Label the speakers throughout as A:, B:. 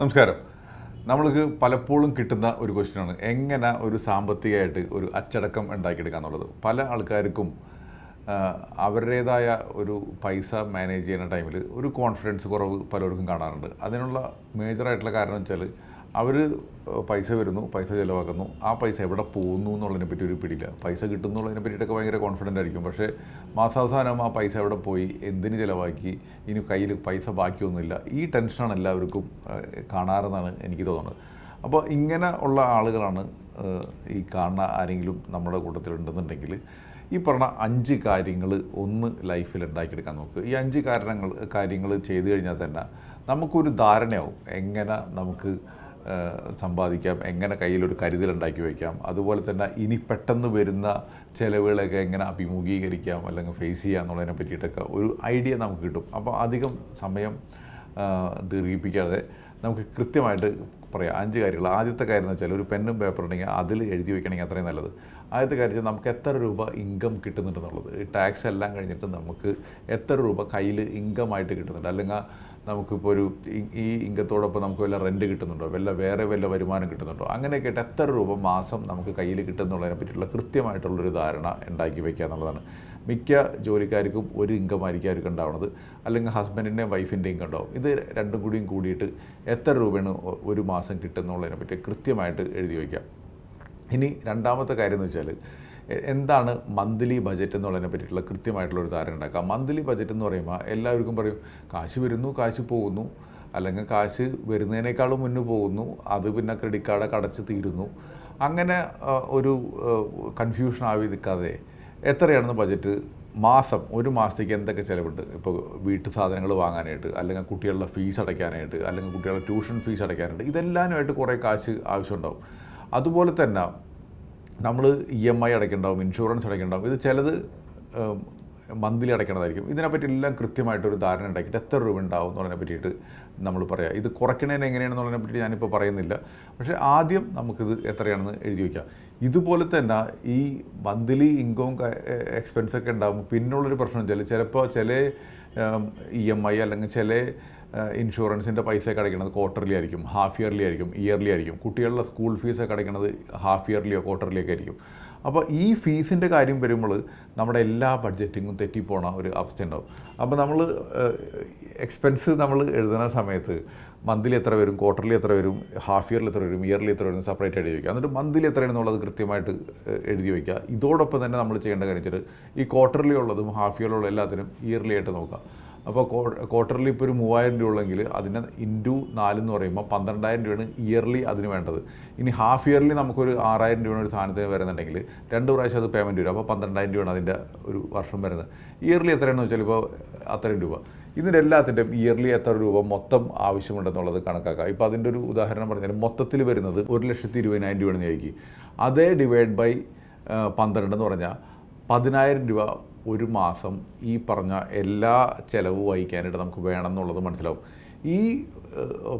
A: നമസ്കാരം. നമ്മൾക്ക് പലപ്പോഴും കിട്ടുന്ന ഒരു ക്വസ്റ്റ്യനാണ്. എങ്ങനെ ഒരു സാമ്പത്തികമായിട്ട് ഒരു അച്ചടക്കം ഉണ്ടാക്കിയെടുക്കുക എന്നുള്ളത് പല ആൾക്കാർക്കും അവരുടേതായ ഒരു പൈസ മാനേജ് ചെയ്യുന്ന ടൈമിൽ ഒരു കോൺഫിഡൻസ് കുറവ് പലർക്കും കാണാറുണ്ട്. അതിനുള്ള മേജറായിട്ടുള്ള കാരണം വെച്ചാൽ അവർ പൈസ വരുന്നു പൈസ ചിലവാക്കുന്നു. ആ പൈസ എവിടെ പോകുന്നു എന്നുള്ളതിനെ പറ്റി ഒരു പിടിയില്ല. പൈസ കിട്ടുന്നുള്ളതിനെ പറ്റിയിട്ടൊക്കെ ഭയങ്കര കോൺഫിഡന്റ് ആയിരിക്കും. പക്ഷേ മാസാവസാനം ആ പൈസ എവിടെ പോയി എന്തിന് ചിലവാക്കി ഇനി കയ്യിൽ പൈസ ബാക്കിയൊന്നുമില്ല. ഈ ടെൻഷനാണ് എല്ലാവർക്കും കാണാറെന്നാണ് എനിക്ക് തോന്നുന്നത്. അപ്പോൾ ഇങ്ങനെ ഉള്ള ആളുകളാണ് ഈ കാണുന്ന ആരെങ്കിലും നമ്മുടെ കൂട്ടത്തിലുണ്ടെന്നുണ്ടെങ്കിൽ ഈ പറഞ്ഞ അഞ്ച് കാര്യങ്ങൾ ഒന്ന് ലൈഫിൽ ഉണ്ടാക്കിയെടുക്കാൻ നോക്കുക ഈ അഞ്ച് കാരണങ്ങൾ കാര്യങ്ങൾ ചെയ്തു കഴിഞ്ഞാൽ തന്നെ നമുക്കൊരു ധാരണയാവും. എങ്ങനെ നമുക്ക് സമ്പാദിക്കാം എങ്ങനെ കയ്യിലൊരു കരുതൽ ഉണ്ടാക്കി വയ്ക്കാം അതുപോലെ തന്നെ ഇനി പെട്ടെന്ന് വരുന്ന ചിലവുകളൊക്കെ എങ്ങനെ അഭിമുഖീകരിക്കാം അല്ലെങ്കിൽ ഫേസ് ചെയ്യാം എന്നുള്ളതിനെ പറ്റിയിട്ടൊക്കെ ഒരു ഐഡിയ നമുക്ക് കിട്ടും. അപ്പോൾ അധികം സമയം ദീർഘിപ്പിക്കാതെ നമുക്ക് കൃത്യമായിട്ട് പറയാം. അഞ്ച് കാര്യങ്ങൾ. ആദ്യത്തെ കാര്യം എന്ന് വെച്ചാൽ ഒരു പെന്നും പേപ്പർ ഉണ്ടെങ്കിൽ അതിൽ എഴുതി വെക്കണമെങ്കിൽ അത്രയും നല്ലത്. ആദ്യത്തെ കാര്യം നമുക്ക് എത്ര രൂപ ഇൻകം കിട്ടുന്നുണ്ടെന്നുള്ളത്. ടാക്സ് എല്ലാം കഴിഞ്ഞിട്ട് നമുക്ക് എത്ര രൂപ കയ്യിൽ ഇൻകമായിട്ട് കിട്ടുന്നുണ്ട്? അല്ലെങ്കിൽ നമുക്കിപ്പോൾ ഒരു ഈ- ഇൻകത്തോടൊപ്പം നമുക്ക് വല്ല റെന്റ് കിട്ടുന്നുണ്ടോ? വല്ല വേറെ വല്ല വരുമാനം കിട്ടുന്നുണ്ടോ? അങ്ങനെയൊക്കെ ആയിട്ട് എത്ര രൂപ മാസം നമുക്ക് കയ്യിൽ കിട്ടുന്നുള്ളതിനെ പറ്റിയിട്ടുള്ള കൃത്യമായിട്ടുള്ളൊരു ധാരണ ഉണ്ടാക്കി വയ്ക്കുക എന്നുള്ളതാണ്. മിക്ക ജോലിക്കാർക്കും ഒരു ഇൻകം ആയിരിക്കും അവർക്ക് ഉണ്ടാവുന്നത്. അല്ലെങ്കിൽ ഹസ്ബൻഡിന്റെയും വൈഫിന്റെയും ഇൻകം ഉണ്ടാവും. ഇത് രണ്ടും കൂടിയും കൂടിയിട്ട് എത്ര രൂപയാണ് ഒരു മാസം കിട്ടുന്നുള്ളതിനെ പറ്റി കൃത്യമായിട്ട് എഴുതി വയ്ക്കാം ഇനി രണ്ടാമത്തെ കാര്യം എന്ന് വെച്ചാൽ എന്താണ് മന്ത്ലി ബജറ്റ് എന്നുള്ളതിനെ പറ്റിയിട്ടുള്ള കൃത്യമായിട്ടുള്ള ഒരു ധാരണ ഉണ്ടാക്കുക. മന്ത്ലി ബജറ്റ് എന്ന് പറയുമ്പോൾ എല്ലാവർക്കും പറയും കാശ് വരുന്നു കാശ് പോകുന്നു. അല്ലെങ്കിൽ കാശ് വരുന്നതിനേക്കാളും മുന്നേ പോകുന്നു അത് പിന്നെ ക്രെഡിറ്റ് കാർഡൊക്കെ അടച്ച് തീരുന്നു. അങ്ങനെ ഒരു കൺഫ്യൂഷൻ ആവി നിൽക്കാതെ എത്രയാണെന്ന് ബജറ്റ് മാസം ഒരു മാസത്തേക്ക് എന്തൊക്കെ ചിലവുണ്ട്? ഇപ്പോൾ വീട്ടു സാധനങ്ങൾ വാങ്ങാനായിട്ട് അല്ലെങ്കിൽ കുട്ടികളുടെ ഫീസ് അടയ്ക്കാനായിട്ട് അല്ലെങ്കിൽ കുട്ടികളുടെ ട്യൂഷൻ ഫീസ് അടയ്ക്കാനായിട്ട് ഇതെല്ലാമായിട്ട് കുറേ കാശ് ആവശ്യമുണ്ടാവും. അതുപോലെ തന്നെ നമ്മൾ ഇ എം ഐ അടയ്ക്കുന്നുണ്ടാവും ഇൻഷുറൻസ് അടയ്ക്കുന്നുണ്ടാവും ഇത് ചിലത് മന്ത്ലി അടയ്ക്കണതായിരിക്കും. ഇതിനെപ്പറ്റി എല്ലാം കൃത്യമായിട്ടൊരു ധാരണ ഉണ്ടാക്കിയിട്ട് എത്ര രൂപ ഉണ്ടാവും എന്നുള്ളതിനെ പറ്റിയിട്ട് നമ്മൾ പറയാം. ഇത് കുറയ്ക്കണതിന് എങ്ങനെയാണെന്നുള്ളതിനെ പറ്റി ഞാനിപ്പോൾ പറയുന്നില്ല. പക്ഷേ ആദ്യം നമുക്കിത് എത്രയാണെന്ന് എഴുതി വയ്ക്കാം ഇതുപോലെ തന്നെ ഈ മന്ത്ലി ഇൻകം എക്സ്പെൻസൊക്കെ ഉണ്ടാകുമ്പോൾ പിന്നുള്ളൊരു പ്രശ്നം വെച്ചാൽ ചിലപ്പോൾ ചില ഇ എം ഐ അല്ലെങ്കിൽ ചില ഇൻഷുറൻസിന്റെ പൈസ ഒക്കെ അടയ്ക്കുന്നത് ക്വാർട്ടർലി ആയിരിക്കും ഹാഫ് ഇയർലി ആയിരിക്കും ഇയർലി ആയിരിക്കും. കുട്ടികളുടെ സ്കൂൾ ഫീസ് ഒക്കെ അടയ്ക്കുന്നത് ഹാഫ് ഇയർലിയോ ക്വാർട്ടർലിയോ ഒക്കെ ആയിരിക്കും. അപ്പോൾ ഈ ഫീസിന്റെ കാര്യം വരുമ്പോൾ നമ്മുടെ എല്ലാ ബഡ്ജറ്റിങ്ങും തെറ്റിപ്പോണ ഒരു അവസ്ഥ ഉണ്ടാവും. അപ്പോൾ നമ്മൾ എക്സ്പെൻസ് നമ്മൾ എഴുതുന്ന സമയത്ത് മന്ത്ലി എത്ര വരും ക്വാർട്ടർലി എത്ര വരും ഹാഫ് ഇയറിൽ എത്ര വരും ഇയർലി എത്ര വരും സെപ്പറേറ്റ് എഴുതി വയ്ക്കുക എന്നിട്ട് മന്ത്ലി എത്രയാണെന്നുള്ളത് കൃത്യമായിട്ട് എഴുതി വയ്ക്കുക ഇതോടൊപ്പം തന്നെ നമ്മൾ ചെയ്യേണ്ട കാര്യം വെച്ചിട്ട് ഈ ക്വാർട്ടർലി ഉള്ളതും ഹാഫ് ഇയറിലുള്ള എല്ലാത്തിനും ഇയർലി ആയിട്ട് നോക്കുക. അപ്പോൾ ക്വാർട്ടർലി ഇപ്പോൾ ഒരു മൂവായിരം രൂപ ഉള്ളെങ്കിൽ അതിന് ഇന്റു നാലെന്ന് പറയുമ്പോൾ പന്ത്രണ്ടായിരം രൂപയാണ് ഇയർലി അതിന് വേണ്ടത്. ഇനി ഹാഫ് ഇയർലി നമുക്കൊരു ആറായിരം രൂപയാണ് ഒരു സാധനത്തിന് വരുന്നുണ്ടെങ്കിൽ രണ്ട് പ്രാവശ്യം അത് പേയ്മെന്റ് വരും. അപ്പോൾ പന്ത്രണ്ടായിരം രൂപയാണ് അതിന്റെ ഒരു വർഷം വരുന്നത്. ഇയർലി എത്രയാണെന്ന് വെച്ചാൽ ഇപ്പോൾ അത്രയും രൂപ. ഇതിന്റെ എല്ലാത്തിന്റെയും ഇയർലി എത്ര രൂപ മൊത്തം ആവശ്യമുണ്ടെന്നുള്ളത് കണക്കാക്കുക ഇപ്പോൾ അതിന്റെ ഒരു ഉദാഹരണം പറഞ്ഞാൽ മൊത്തത്തിൽ വരുന്നത് ഒരു ലക്ഷത്തി ഇരുപതിനായിരം രൂപയാണെന്ന് ചോദിക്കും അതേ ഡിവൈഡ് ബൈ പന്ത്രണ്ട് എന്ന് പറഞ്ഞാൽ പതിനായിരം രൂപ ഒരു മാസം ഈ പറഞ്ഞ എല്ലാ ചിലവ് വഹിക്കാനായിട്ട് നമുക്ക് വേണം എന്നുള്ളത് മനസ്സിലാവും. ഈ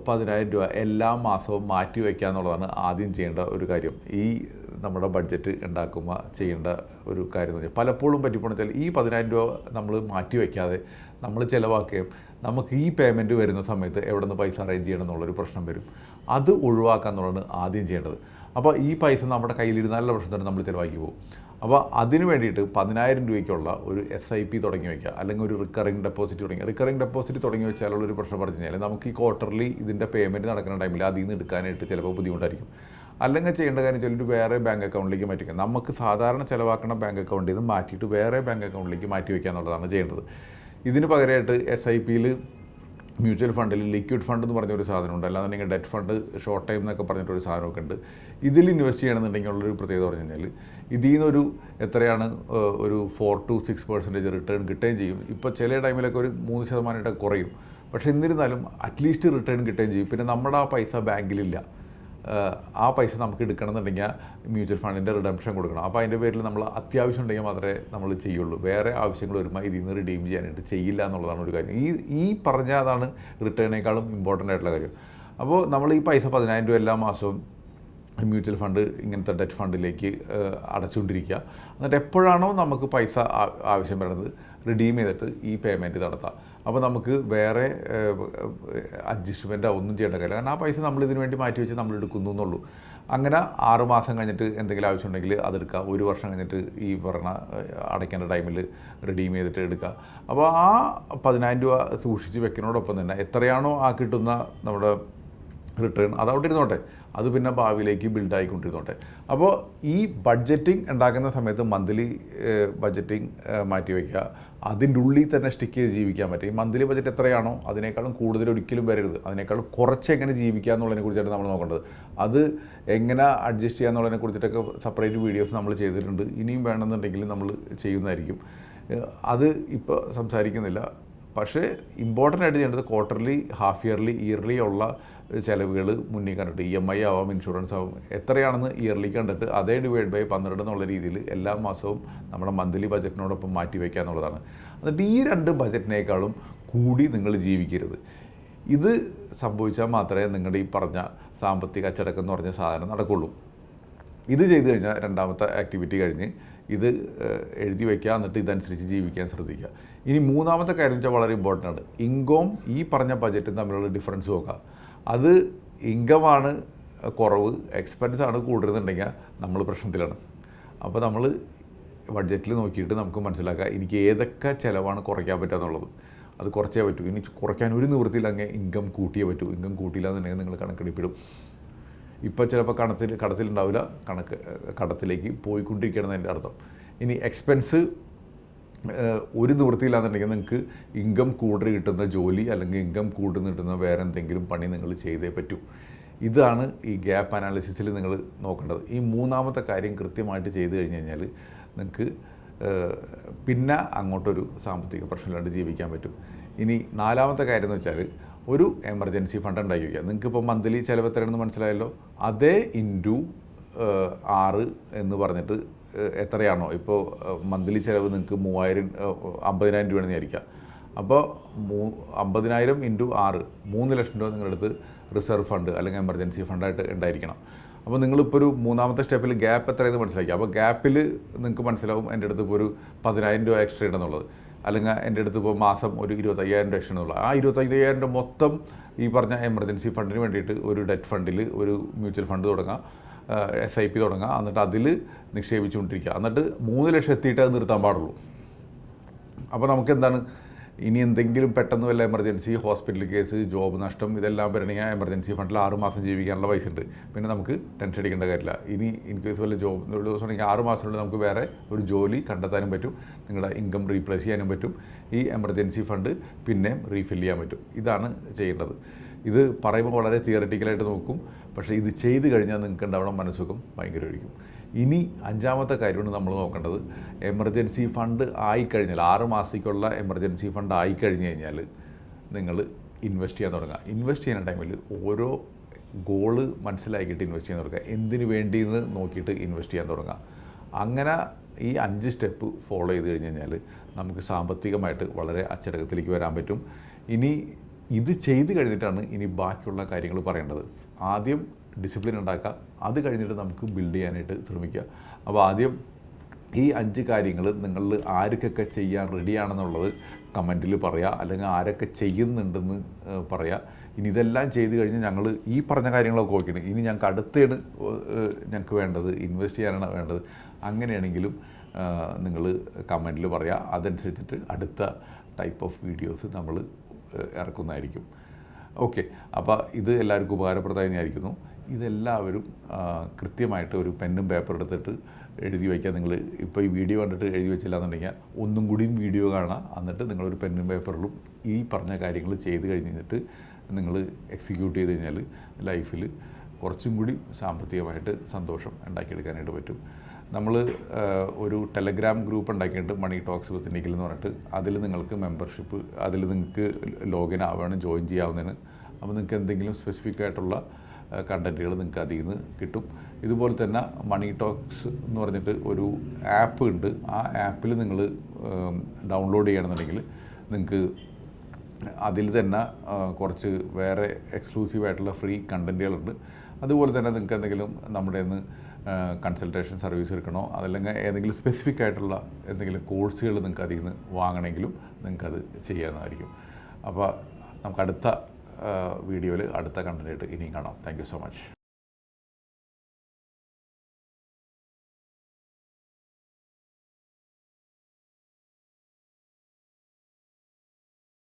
A: പതിനായിരം രൂപ എല്ലാ മാസവും മാറ്റി വയ്ക്കുക എന്നുള്ളതാണ് ആദ്യം ചെയ്യേണ്ട ഒരു കാര്യം. ഈ നമ്മുടെ ബഡ്ജറ്റ് ഉണ്ടാക്കുമ്പോൾ ചെയ്യേണ്ട ഒരു കാര്യം എന്ന് വെച്ചാൽ പലപ്പോഴും പറ്റിപ്പോണെന്ന് വെച്ചാൽ ഈ പതിനായിരം രൂപ നമ്മൾ മാറ്റി വയ്ക്കാതെ നമ്മൾ ചിലവാക്കുകയും നമുക്ക് ഈ പേയ്മെന്റ് വരുന്ന സമയത്ത് എവിടെ നിന്ന് പൈസ അറേഞ്ച് ചെയ്യണം എന്നുള്ളൊരു പ്രശ്നം വരും. അത് ഒഴിവാക്കുക എന്നുള്ളതാണ് ആദ്യം ചെയ്യേണ്ടത്. അപ്പോൾ ഈ പൈസ നമ്മുടെ കയ്യിലിരുന്നാലുള്ള പ്രശ്നം തന്നെ നമ്മൾ ചിലവാക്കി പോകും. അപ്പോൾ അതിന് വേണ്ടിയിട്ട് പതിനായിരം രൂപയ്ക്കുള്ള ഒരു എസ് ഐ പി തുടങ്ങി വയ്ക്കുക. അല്ലെങ്കിൽ ഒരു റിക്കറിംഗ് ഡെപ്പോസിറ്റ് തുടങ്ങി. റിക്കറിംഗ് ഡെപ്പോസിറ്റ് തുടങ്ങി വെച്ചാലുള്ള ഒരു പ്രശ്നം പറഞ്ഞു കഴിഞ്ഞാൽ നമുക്ക് ഈ ക്വാർട്ടർലി ഇതിന്റെ പേയ്മെന്റ് നടക്കുന്ന ടൈമിൽ അതിൽ നിന്ന് എടുക്കാനായിട്ട് ചിലപ്പോൾ ബുദ്ധിമുട്ടായിരിക്കും. അല്ലെങ്കിൽ ചെയ്യേണ്ട കാര്യം ചൊല്ലിട്ട് വേറെ ബാങ്ക് അക്കൗണ്ടിലേക്ക് മാറ്റിക്കുക നമുക്ക് സാധാരണ ചിലവാക്കുന്ന ബാങ്ക് അക്കൗണ്ടിൽ നിന്ന് മാറ്റിയിട്ട് വേറെ ബാങ്ക് അക്കൗണ്ടിലേക്ക് മാറ്റി വയ്ക്കുക എന്നുള്ളതാണ് ചെയ്യേണ്ടത്. ഇതിന് പകരമായിട്ട് എസ് ഐ പിയിൽ മ്യൂച്വൽ ഫണ്ടിൽ ലിക്വിഡ് ഫണ്ട് എന്ന് പറഞ്ഞൊരു സാധനമുണ്ട്. അല്ലാന്നുണ്ടെങ്കിൽ ഡെറ്റ് ഫണ്ട് ഷോർട്ട് ടൈം എന്നൊക്കെ പറഞ്ഞിട്ടൊരു സാധനമൊക്കെ ഉണ്ട്. ഇതിൽ ഇൻവെസ്റ്റ് ചെയ്യണമെന്നുണ്ടെങ്കിൽ ഉള്ളൊരു പ്രത്യേകത പറഞ്ഞു കഴിഞ്ഞാൽ ഇതിൽ നിന്നൊരു എത്രയാണ് ഒരു four to six percentage return കിട്ടുകയും ചെയ്യും. ഇപ്പോൾ ചില ടൈമിലൊക്കെ ഒരു മൂന്ന് ശതമാനമായിട്ട് കുറയും. പക്ഷേ എന്നിരുന്നാലും അറ്റ്ലീസ്റ്റ് റിട്ടേൺ കിട്ടുകയും ചെയ്യും. പിന്നെ നമ്മുടെ ആ പൈസ ബാങ്കിലില്ല. ആ പൈസ നമുക്ക് എടുക്കണമെന്നുണ്ടെങ്കിൽ മ്യൂച്വൽ ഫണ്ടിന്റെ റിഡംഷൻ കൊടുക്കണം. അപ്പോൾ അതിന്റെ പേരിൽ നമ്മൾ അത്യാവശ്യം ഉണ്ടെങ്കിൽ മാത്രമേ നമ്മൾ ചെയ്യുള്ളൂ. വേറെ ആവശ്യങ്ങൾ വരുമ്പോൾ ഇതിൽ നിന്ന് റിഡീം ചെയ്യാനായിട്ട് ചെയ്യില്ല എന്നുള്ളതാണ് ഒരു കാര്യം. ഈ ഈ പറഞ്ഞ അതാണ് റിട്ടേണിനേക്കാളും ഇമ്പോർട്ടന്റ് ആയിട്ടുള്ള കാര്യം. അപ്പോൾ നമ്മൾ ഈ പൈസ പതിനായിരം രൂപ എല്ലാ മാസവും മ്യൂച്വൽ ഫണ്ട് ഇങ്ങനത്തെ ഡെറ്റ് ഫണ്ടിലേക്ക് അടച്ചുകൊണ്ടിരിക്കുക. എന്നിട്ട് എപ്പോഴാണോ നമുക്ക് പൈസ ആവശ്യം വരുന്നത് റിഡീം ചെയ്തിട്ട് ഈ പേയ്മെന്റ് നടത്താം അപ്പോൾ നമുക്ക് വേറെ അഡ്ജസ്റ്റ്മെന്റോ ഒന്നും ചെയ്യേണ്ട കാര്യമില്ല. കാരണം ആ പൈസ നമ്മൾ ഇതിന് വേണ്ടി മാറ്റി വെച്ച് നമ്മൾ എടുക്കുന്നു എന്നുള്ളൂ. അങ്ങനെ ആറ് മാസം കഴിഞ്ഞിട്ട് എന്തെങ്കിലും ആവശ്യമുണ്ടെങ്കിൽ അതെടുക്കുക ഒരു വർഷം കഴിഞ്ഞിട്ട് ഈ പറഞ്ഞ അടയ്ക്കേണ്ട ടൈമിൽ റിഡീം ചെയ്തിട്ട് എടുക്കുക. അപ്പോൾ ആ പതിനായിരം രൂപ സൂക്ഷിച്ച് വെക്കുന്നതോടൊപ്പം തന്നെ എത്രയാണോ ആ കിട്ടുന്ന നമ്മുടെ റിട്ടേൺ അത് അവിടെ ഇരുന്നോട്ടെ അത് പിന്നെ ഭാവിയിലേക്ക് ബിൽഡ് ആയിക്കൊണ്ടിരുന്നോട്ടെ അപ്പോൾ ഈ ബഡ്ജറ്റിംഗ് ഉണ്ടാക്കുന്ന സമയത്ത് മന്ത്ലി ബഡ്ജറ്റിംഗ് മാറ്റി വയ്ക്കുക അതിന്റെ ഉള്ളിൽ തന്നെ സ്റ്റിക്ക് ചെയ്ത് ജീവിക്കാൻ പറ്റും. ഈ മന്ത്ലി ബഡ്ജറ്റ് എത്രയാണോ അതിനേക്കാളും കൂടുതൽ ഒരിക്കലും വരരുത്. അതിനേക്കാളും കുറച്ച് എങ്ങനെ ജീവിക്കുക എന്നുള്ളതിനെ കുറിച്ചാണ് നമ്മൾ നോക്കേണ്ടത്. അത് എങ്ങനെ അഡ്ജസ്റ്റ് ചെയ്യുക എന്നുള്ളതിനെ കുറിച്ചിട്ടൊക്കെ സെപ്പറേറ്റ് വീഡിയോസ് നമ്മൾ ചെയ്തിട്ടുണ്ട്. ഇനിയും വേണമെന്നുണ്ടെങ്കിൽ നമ്മൾ ചെയ്യുന്നതായിരിക്കും. അത് ഇപ്പോൾ സംസാരിക്കുന്നില്ല. പക്ഷേ ഇമ്പോർട്ടന്റ് ആയിട്ട് ചെയ്യേണ്ടത് ക്വാർട്ടർലി ഹാഫ് ഇയർലി ഇയർലി ഉള്ള ചിലവുകൾ മുന്നേ കണ്ടിട്ട് ഇ എം ഐ ആവാം ഇൻഷുറൻസ് ആവും എത്രയാണെന്ന് ഇയർലി കണ്ടിട്ട് അതേ ഡിവൈഡ് ബൈ പന്ത്രണ്ട് എന്നുള്ള രീതിയിൽ എല്ലാ മാസവും നമ്മുടെ മന്ത്ലി ബജറ്റിനോടൊപ്പം മാറ്റി വയ്ക്കുക എന്നുള്ളതാണ്. എന്നിട്ട് ഈ രണ്ട് ബജറ്റിനേക്കാളും കൂടി നിങ്ങൾ ജീവിക്കരുത്. ഇത് സംഭവിച്ചാൽ മാത്രമേ നിങ്ങളുടെ ഈ പറഞ്ഞ സാമ്പത്തിക അച്ചടക്കം എന്ന് പറഞ്ഞ സാധനം നടക്കുള്ളൂ. ഇത് ചെയ്തു കഴിഞ്ഞാൽ രണ്ടാമത്തെ ആക്ടിവിറ്റി കഴിഞ്ഞ് ഇത് എഴുതി വയ്ക്കുക എന്നിട്ട് ഇതനുസരിച്ച് ജീവിക്കാൻ ശ്രദ്ധിക്കുക. ഇനി മൂന്നാമത്തെ കാര്യം വെച്ചാൽ വളരെ ഇമ്പോർട്ടന്റ് ആണ്. ഇൻകം ഈ പറഞ്ഞ ബജറ്റും തമ്മിലുള്ള ഡിഫറൻസ് നോക്കുക. അത് ഇൻകമാണ് കുറവ്. എക്സ്പെൻസ് ആണ് കൂടുതലുണ്ടെങ്കിൽ നമ്മൾ പ്രശ്നത്തിലാണ്. അപ്പോൾ നമ്മൾ ബഡ്ജറ്റിൽ നോക്കിയിട്ട് നമുക്ക് മനസ്സിലാക്കാം എനിക്ക് ഏതൊക്കെ ചിലവാണ് കുറയ്ക്കാൻ പറ്റുക എന്നുള്ളത്. അത് കുറച്ചേ പറ്റൂ. ഇനി കുറയ്ക്കാൻ ഒരു നിവൃത്തിയിൽ അങ്ങ് ഇൻകം കൂട്ടിയേ പറ്റൂ. ഇൻകം കൂട്ടിയില്ല എന്നുണ്ടെങ്കിൽ നിങ്ങൾ കണക്കെടുപ്പിടും. ഇപ്പോൾ ചിലപ്പോൾ കണത്തിൽ കടത്തിലുണ്ടാവില്ല. കണക്ക് കടത്തിലേക്ക് പോയിക്കൊണ്ടിരിക്കുകയാണ് എന്റെ അർത്ഥം. ഇനി എക്സ്പെൻസ് ഒരു നിവൃത്തിയില്ലാന്നുണ്ടെങ്കിൽ നിങ്ങൾക്ക് ഇൻകം കൂടുതൽ കിട്ടുന്ന ജോലി അല്ലെങ്കിൽ ഇൻകം കൂടുതൽ കിട്ടുന്ന വേറെ എന്തെങ്കിലും പണി നിങ്ങൾ ചെയ്തേ പറ്റൂ. ഇതാണ് ഈ ഗ്യാപ്പ് അനാലിസിസിൽ നിങ്ങൾ നോക്കേണ്ടത്. ഈ മൂന്നാമത്തെ കാര്യം കൃത്യമായിട്ട് ചെയ്തു കഴിഞ്ഞ് കഴിഞ്ഞാൽ നിങ്ങൾക്ക് പിന്നെ അങ്ങോട്ടൊരു സാമ്പത്തിക പ്രശ്നമില്ലാണ്ട് ജീവിക്കാൻ പറ്റും. ഇനി നാലാമത്തെ കാര്യം എന്ന് വെച്ചാൽ ഒരു എമർജൻസി ഫണ്ട് ഉണ്ടാക്കി വയ്ക്കുക നിങ്ങൾക്ക് ഇപ്പോൾ മന്ത്ലി ചിലവ് എത്രയാണെന്ന് മനസ്സിലായല്ലോ? അതേ ഇന്റു ആറ് എന്ന് പറഞ്ഞിട്ട് എത്രയാണോ? ഇപ്പോൾ മന്ത്ലി ചിലവ് നിങ്ങൾക്ക് മൂവായിരം അമ്പതിനായിരം രൂപയാണെന്ന് വിചാരിക്കുക. അപ്പോൾ മൂ അമ്പതിനായിരം ഇന്റു ആറ് മൂന്ന് ലക്ഷം രൂപ നിങ്ങളുടെ അടുത്ത് റിസർവ് ഫണ്ട് അല്ലെങ്കിൽ എമർജൻസി ഫണ്ടായിട്ട് ഉണ്ടായിരിക്കണം. അപ്പോൾ നിങ്ങളിപ്പോൾ ഒരു മൂന്നാമത്തെ സ്റ്റെപ്പിൽ ഗ്യാപ്പ് എത്രയെന്ന് മനസ്സിലാക്കി. അപ്പോൾ ഗ്യാപ്പിൽ നിങ്ങൾക്ക് മനസ്സിലാവും എന്റെ അടുത്ത് ഇപ്പോൾ ഒരു പതിനായിരം രൂപ എക്സ്ട്രാ ഉണ്ടെന്നുള്ളത്. അല്ലെങ്കിൽ എന്റെ അടുത്ത് ഇപ്പോൾ മാസം ഒരു ഇരുപത്തയ്യായിരം രൂപ എക്സ്ട്രാ ആ ഇരുപത്തയ്യായിരം രൂപ മൊത്തം ഈ പറഞ്ഞ എമർജൻസി ഫണ്ടിന് വേണ്ടിയിട്ട് ഒരു ഡെറ്റ് ഫണ്ടിൽ ഒരു മ്യൂച്വൽ ഫണ്ട് തുടങ്ങാം എസ് ഐ പി തുടങ്ങുക എന്നിട്ട് അതിൽ നിക്ഷേപിച്ചുകൊണ്ടിരിക്കുക. എന്നിട്ട് മൂന്ന് ലക്ഷം എത്തിയിട്ട് അത് നിർത്താൻ പാടുള്ളൂ. അപ്പോൾ നമുക്ക് എന്താണ് ഇനി എന്തെങ്കിലും പെട്ടെന്ന് വല്ല എമർജൻസി ഹോസ്പിറ്റൽ കേസ് ജോബ് നഷ്ടം ഇതെല്ലാം വരണമെങ്കിൽ എമർജൻസി ഫണ്ടിൽ ആറ് മാസം ജീവിക്കാനുള്ള പൈസ ഉണ്ട്. പിന്നെ നമുക്ക് ടെൻഷൻ അടിക്കേണ്ട കാര്യമില്ല. ഇനി ഇൻ കേസ് വല്ല ജോബ് ഒരു ദിവസം ഉണ്ടെങ്കിൽ ആറ് മാസത്തിനുള്ളിൽ നമുക്ക് വേറെ ഒരു ജോലി കണ്ടെത്താനും പറ്റും. നിങ്ങളുടെ ഇൻകം റീപ്ലേസ് ചെയ്യാനും പറ്റും. ഈ എമർജൻസി ഫണ്ട് പിന്നെയും റീഫിൽ ചെയ്യാൻ പറ്റും. ഇതാണ് ചെയ്യേണ്ടത്. ഇത് പറയുമ്പോൾ വളരെ തിയററ്റിക്കലായിട്ട് നോക്കും. പക്ഷേ ഇത് ചെയ്ത് കഴിഞ്ഞാൽ നിങ്ങൾക്ക് ഉണ്ടാവണം മനസ്സുഖം ഭയങ്കരമായിരിക്കും. ഇനി അഞ്ചാമത്തെ കാര്യമാണ് നമ്മൾ നോക്കേണ്ടത്. എമർജൻസി ഫണ്ട് ആയിക്കഴിഞ്ഞാൽ ആറ് മാസത്തേക്കുള്ള എമർജൻസി ഫണ്ട് ആയിക്കഴിഞ്ഞ് കഴിഞ്ഞാൽ നിങ്ങൾ ഇൻവെസ്റ്റ് ചെയ്യാൻ തുടങ്ങുക. ഇൻവെസ്റ്റ് ചെയ്യുന്ന ടൈമിൽ ഓരോ ഗോൾ മനസ്സിലാക്കിയിട്ട് ഇൻവെസ്റ്റ് ചെയ്യാൻ തുടങ്ങുക. എന്തിനു വേണ്ടിയെന്ന് നോക്കിയിട്ട് ഇൻവെസ്റ്റ് ചെയ്യാൻ തുടങ്ങുക. അങ്ങനെ ഈ അഞ്ച് സ്റ്റെപ്പ് ഫോളോ ചെയ്ത് കഴിഞ്ഞ് കഴിഞ്ഞാൽ നമുക്ക് സാമ്പത്തികമായിട്ട് വളരെ അച്ചടക്കത്തിലേക്ക് വരാൻ പറ്റും. ഇനി ഇത് ചെയ്ത് കഴിഞ്ഞിട്ടാണ് ഇനി ബാക്കിയുള്ള കാര്യങ്ങൾ പറയേണ്ടത്. ആദ്യം ഡിസിപ്ലിൻ ഉണ്ടാക്കുക. അത് കഴിഞ്ഞിട്ട് നമുക്ക് ബിൽഡ് ചെയ്യാനായിട്ട് ശ്രമിക്കുക. അപ്പോൾ ആദ്യം ഈ അഞ്ച് കാര്യങ്ങൾ നിങ്ങളിൽ ആർക്കൊക്കെ ചെയ്യാൻ റെഡിയാണെന്നുള്ളത് കമന്റിൽ പറയുക അല്ലെങ്കിൽ ആരൊക്കെ ചെയ്യുന്നുണ്ടെന്ന് പറയുക ഇനി ഇതെല്ലാം ചെയ്ത് കഴിഞ്ഞ് ഞങ്ങൾ ഈ പറഞ്ഞ കാര്യങ്ങളൊക്കെ ഓക്കെയാണ് ഇനി ഞങ്ങൾക്ക് അടുത്താണ് ഞങ്ങൾക്ക് വേണ്ടത് ഇൻവെസ്റ്റ് ചെയ്യാനാണ് വേണ്ടത്. അങ്ങനെയാണെങ്കിലും നിങ്ങൾ കമന്റിൽ പറയുക അതനുസരിച്ചിട്ട് അടുത്ത ടൈപ്പ് ഓഫ് വീഡിയോസ് നമ്മൾ ഇറക്കുന്നതായിരിക്കും. ഓക്കെ അപ്പോൾ ഇത് എല്ലാവർക്കും ഉപകാരപ്രദമായി വിചാരിക്കുന്നു. ഇതെല്ലാവരും കൃത്യമായിട്ട് ഒരു പെന്നും പേപ്പർ എടുത്തിട്ട് എഴുതി വയ്ക്കുക നിങ്ങൾ ഇപ്പോൾ ഈ വീഡിയോ കണ്ടിട്ട് എഴുതി വെച്ചില്ല എന്നുണ്ടെങ്കിൽ ഒന്നും കൂടിയും വീഡിയോ കാണാം. എന്നിട്ട് നിങ്ങളൊരു പെന്നും പേപ്പറിലും ഈ പറഞ്ഞ കാര്യങ്ങൾ ചെയ്ത് കഴിഞ്ഞിട്ട് നിങ്ങൾ എക്സിക്യൂട്ട് ചെയ്ത് കഴിഞ്ഞാൽ ലൈഫിൽ കുറച്ചും കൂടി സാമ്പത്തികമായിട്ട് സന്തോഷം ഉണ്ടാക്കിയെടുക്കാനായിട്ട് പറ്റും. നമ്മൾ ഒരു ടെലഗ്രാം ഗ്രൂപ്പ് ഉണ്ടാക്കിയിട്ട് മണി ടോക്സ് വിത്ത് എന്ന് പറഞ്ഞിട്ട്. അതിൽ നിങ്ങൾക്ക് മെമ്പർഷിപ്പ് അതിൽ നിങ്ങൾക്ക് ലോഗിൻ ആവുകയാണ് ജോയിൻ ചെയ്യാവുന്നതിന് അപ്പോൾ നിങ്ങൾക്ക് എന്തെങ്കിലും സ്പെസിഫിക് ആയിട്ടുള്ള കണ്ടന്റുകൾ നിങ്ങൾക്ക് അതിൽ നിന്ന് കിട്ടും. ഇതുപോലെ തന്നെ മണി ടോക്സ് എന്ന് പറഞ്ഞിട്ട് ഒരു ആപ്പ് ഉണ്ട്. ആ ആപ്പിൽ നിങ്ങൾ ഡൗൺലോഡ് ചെയ്യണമെന്നുണ്ടെങ്കിൽ നിങ്ങൾക്ക് അതിൽ തന്നെ കുറച്ച് വേറെ എക്സ്ക്ലൂസീവ് ആയിട്ടുള്ള ഫ്രീ കണ്ടന്റുകളുണ്ട് അതുപോലെ തന്നെ നിങ്ങൾക്ക് എന്തെങ്കിലും നമ്മുടെ നിന്ന് കൺസൾട്ടേഷൻ സർവീസ് എടുക്കണോ അതല്ലെങ്കിൽ ഏതെങ്കിലും സ്പെസിഫിക് ആയിട്ടുള്ള എന്തെങ്കിലും കോഴ്സുകൾ നിങ്ങൾക്ക് അതിൽ നിന്ന് വാങ്ങണമെങ്കിലും നിങ്ങൾക്കത് ചെയ്യാവുന്നതായിരിക്കും. അപ്പോൾ നമുക്ക് അടുത്ത വീഡിയോയിൽ അടുത്ത കണ്ടന്റായിട്ട് ഇനിയും കാണാം. Thank so much